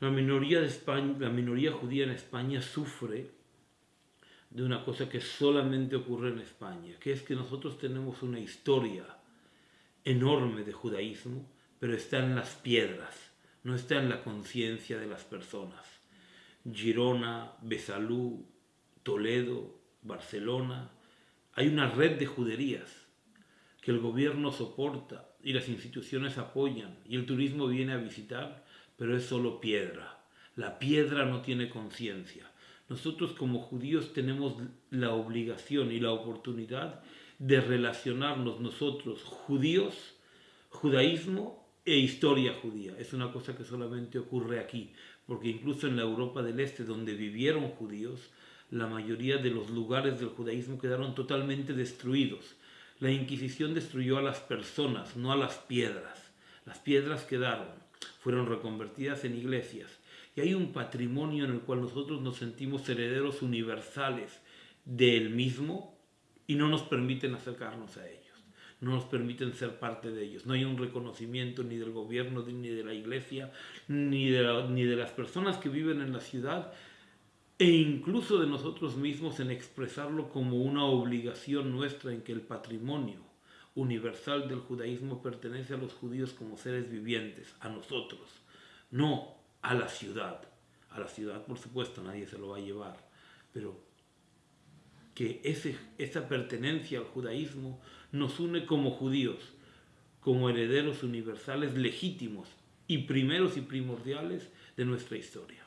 La minoría, de España, la minoría judía en España sufre de una cosa que solamente ocurre en España, que es que nosotros tenemos una historia enorme de judaísmo, pero está en las piedras, no está en la conciencia de las personas. Girona, Besalú, Toledo, Barcelona, hay una red de juderías que el gobierno soporta y las instituciones apoyan y el turismo viene a visitar, pero es solo piedra. La piedra no tiene conciencia. Nosotros como judíos tenemos la obligación y la oportunidad de relacionarnos nosotros, judíos, judaísmo e historia judía. Es una cosa que solamente ocurre aquí, porque incluso en la Europa del Este, donde vivieron judíos, la mayoría de los lugares del judaísmo quedaron totalmente destruidos. La Inquisición destruyó a las personas, no a las piedras. Las piedras quedaron, fueron reconvertidas en iglesias. Y hay un patrimonio en el cual nosotros nos sentimos herederos universales del mismo y no nos permiten acercarnos a ellos, no nos permiten ser parte de ellos. No hay un reconocimiento ni del gobierno, ni de la iglesia, ni de, ni de las personas que viven en la ciudad, e incluso de nosotros mismos en expresarlo como una obligación nuestra en que el patrimonio universal del judaísmo pertenece a los judíos como seres vivientes, a nosotros, no a la ciudad. A la ciudad, por supuesto, nadie se lo va a llevar, pero que ese, esa pertenencia al judaísmo nos une como judíos, como herederos universales legítimos y primeros y primordiales de nuestra historia.